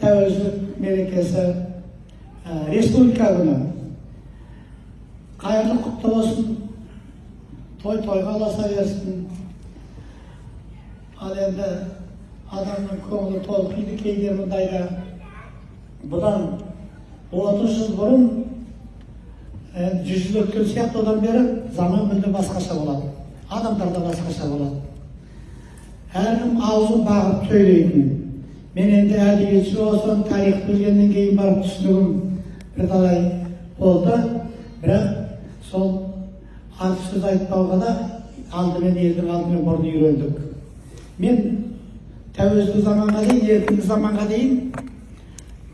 тәуелсіздік мерекесі ә, республика күні қайырлы құтты болсын той тойға ұласа берсін ал енді адамның көңілі толқиды кейде мұндайда бұдан отыз жыл бұрын жүз жыл өткен сияқты одан бері заман мүлде басқаша болады адамдар да басқаша болады әркім аузын бағып сөйлейтін мен енді әдебиетші болсам тарих білгеннен кейін барып түсінігім бірталай болды бірақ сол артық сөз айтпауға да алдымен елдің алдымен бұрын үйрендік мен тәуелсіздік заманға дейін еркіндік заманға дейін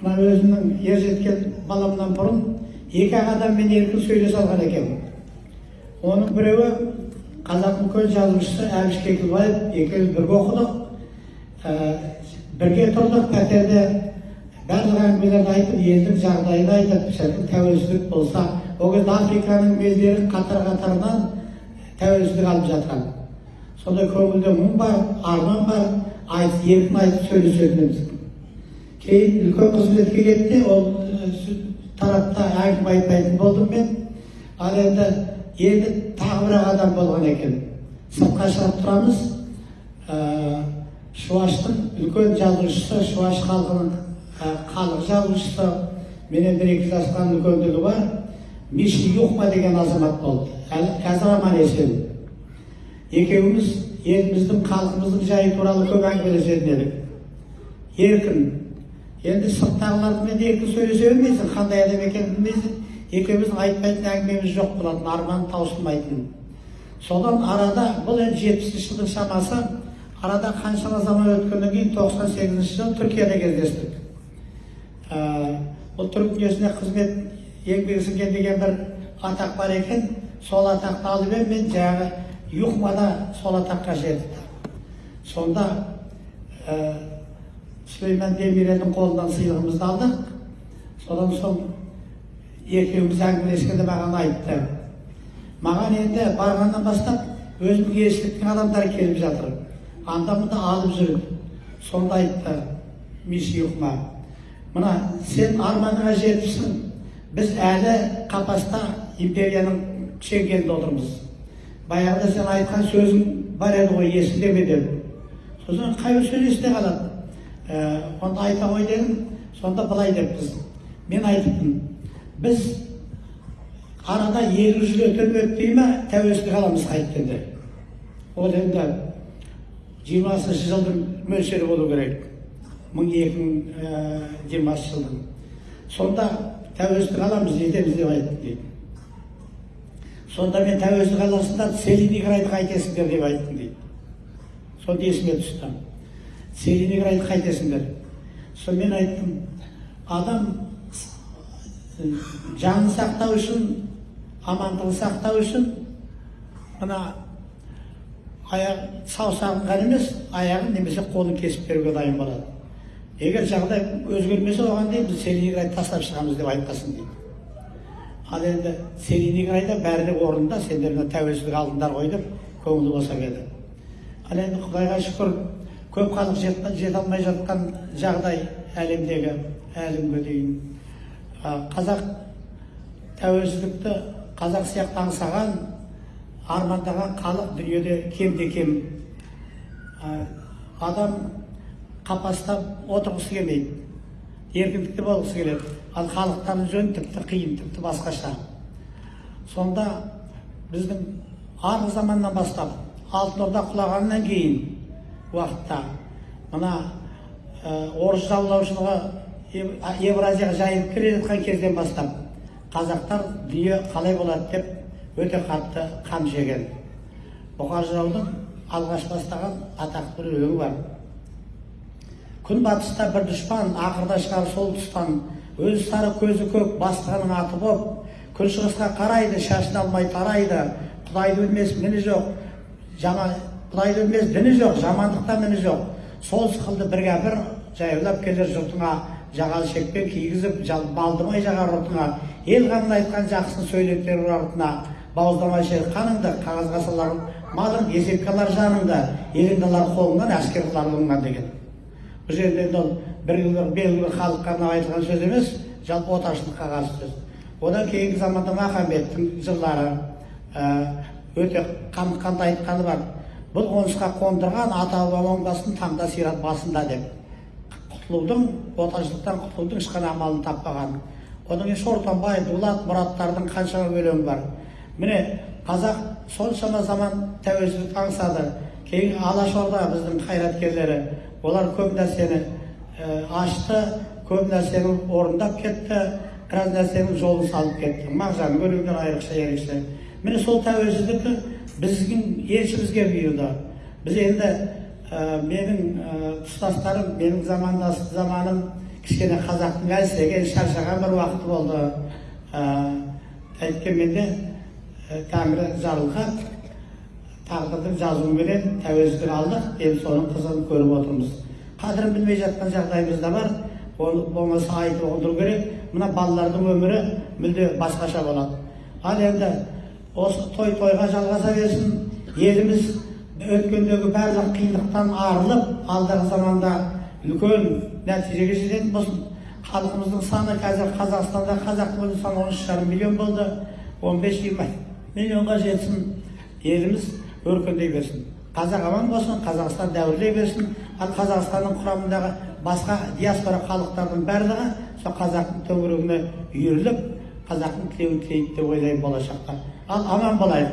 мына өзімнің ер жеткен баламнан бұрын екі ақ адаммен еркін сөйлесе алған екенмін оның біреуі қазақ үлкен жазушысы әбіш кекілбаев екеуміз бірге оқыдық бірге тұрдық пәтерде барлық әңгімелерді айтып елдің жағдайын айтып шіркін тәуелсіздік болса ол кезде африканың елдері қатар қатарынан тәуелсіздік алып жатқан. Сондай көңілде мұң бар арман бар айтып еркін айтып сөйлесетініміз. Кейін үлкен қызметке кетті ол тарапта әңгіме айтпайтын болдым мен. Ал енді енді тағы бір адам болған екен. Сыртқа шығып тұрамыз. Шуаштың үлкен жазушысы шуаш халқының халық жазушысы менен бір екі жасқа үлкендігі бар миши юхма деген азамат болды қазір аман есен екеуміз еліміздің халқымыздың жайы туралы көп әңгімелесетін едік еркін енді сырттағылармен еркін сөйлесе бермейсің қандай адам екенін білмейсің екеуміздің айтпайтын әңгімеміз жоқ болатын арман таусылмайтын содан арада бұл енді жетпісінші жылдың шамасы арада қаншама заман өткеннен кейін тоқсан сегізінші жылы түркияда кездестік бұл түрік дүниесіне қызмет еңбек сіңген деген бір атақ бар екен сол атақты алып едім мен жаңағы юхмада сол атаққа жетті сонда сүлеймен демирелдің қолынан сыйлығымызды алдық содан соң екеуміз әңгімелескенде маған айтты маған енді барғаннан бастап өзінің елшіліктің адамдары келіп жатыр анда мында алып жүрді сонда айтты миши юхма мына сен арманыңа жетіпсің біз әлі қапаста империяның шеңгелінде отырмыз баяғыда сен айтқан сөзің бар еді ғой есіңде ме дедім сосын қай сөз есте қалады ә, онда айта ғой дедім сонда былай деппіз мен айтыппын біз арада елу жыл өтіп өтпей ма тәуелсіздік аламыз ол енді жиырмасыншы жылдың мөлшері болу керек. Мың екі мың жиырмасыншы жылдың. Сонда тәуелсіздік аламыз жетеміз деп айттым дейді. Сонда мен тәуелсіздік аласыңдар целиноградты қайтесіңдер деп айттым дейді. Сонда есіме түсті целиноградты қайтесіңдер соны мен айттым адам жанын сақтау үшін амандығын сақтау үшін мына аяқ саусағын ғана емес аяғын немесе қолын кесіп беруге дайын болады. Егер жағдай өзгермесе оған дейін біз целиноград тастап шығамыз деп айтпасын дейді. Ал енді целиноградта бәрі де орнында сендер мына тәуелсіздік алдыңдар ғой деп көңілі босап еді ал енді құдайға шүкір көп халық жете, алмай жатқан жағдай әлемдегі әлі дейін. Қазақ тәуелсіздікті қазақ сияқты аңсаған армандаған халық дүниеде кемде кем адам қапаста отырғысы келмейді еркіндікте болғысы келеді. Ал халықтардың жөні тіпті қиын тіпті басқаша. Сонда біздің арғы заманнан бастап алтын орда құлағаннан кейін уақытта мына орыс жаулаушылығы евразияға жайылып келе жатқан кезден бастап қазақтар дүние қалай болады деп өте қатты қан жеген. Бұқар жыраудың алғаш бастаған атақты бір өлеңі бар. Күн батыста бір дұшпан ақырда шығар сол тұстан. Өзі сары көзі көк бастығының аты боп күншығысқа қарайды шашын алмай тарайды. Құдайды өлмес міні жоқ жаман құдайды өлмес діні жоқ жамандықта міні жоқ. Сол сықылды бір кәпір жаяулап келер жұртыңа жағалы шекпен кигізіп балдырмай жағар ұртыңа ел қамын айтқан жақсысын сөйлетер артына бауыздамай шер қаныңды қағазға салар малың есепке алар жаныңды еліңді алар қолыңнан әскер қылар деген. Бұл жерде енді ол бір белгілі халыққа арнап айтылған сөз емес жалпы отаршылдыққа қарсы сөз. Одан кейінгі заманда махамбеттің жырлары ә, өте қан- қандай айтқаны бар. Бұл қонысқа қондырған ата бабаң басын таңда сират басында деп. Құтылудың отаршылдықтан құтылудың ешқандай амалын таппаған. Одан кейін шортанбай дулат мұраттардың қаншама өлеңі бар. Міне қазақ соншама заман тәуелсіздік аңсады кейін алашорда біздің қайраткерлері олар көп нәрсені ашты көп нәрсені орындап кетті біраз нәрсенің жолын салып кетті. Мағжанның өлеңдері айрықша ерекше. Міне сол тәуелсіздік біздің еншімізге бұйырды. Біз енді ә, менің ә, менің замандас заманым кішкене қазақтың әлсіреген шаршаған бір уақыты болды. Ә, әйткенмен де ә, тәңірі жарылқап тағдырдың жазуыменен тәуелсіздік алдық енді соның қызығын көріп отырмыз қадірін білмей жатқан жағдайымыз да бар оны болмаса айтып ұғындыру керек мына балалардың өмірі мүлде басқаша болады ал енді осы той тойға жалғаса берсін еліміз өткендегі барлық қиындықтан арылып алдағы заманда үлкен нәтижеге жететін болсын халқымыздың саны қазір қазақстанда қазақтың өзі саны он үш жарым миллион болды он бес жиырма миллионға жетсін еліміз өркендей берсін. Қазақ аман болсын қазақстан дәуірлей берсін. Ал қазақстанның құрамындағы басқа диаспора халықтардың барлығы сол қазақтың төңірегіне үйіріліп қазақтың тілеуін тілейді деп ойлаймын болашақта ал аман болайық.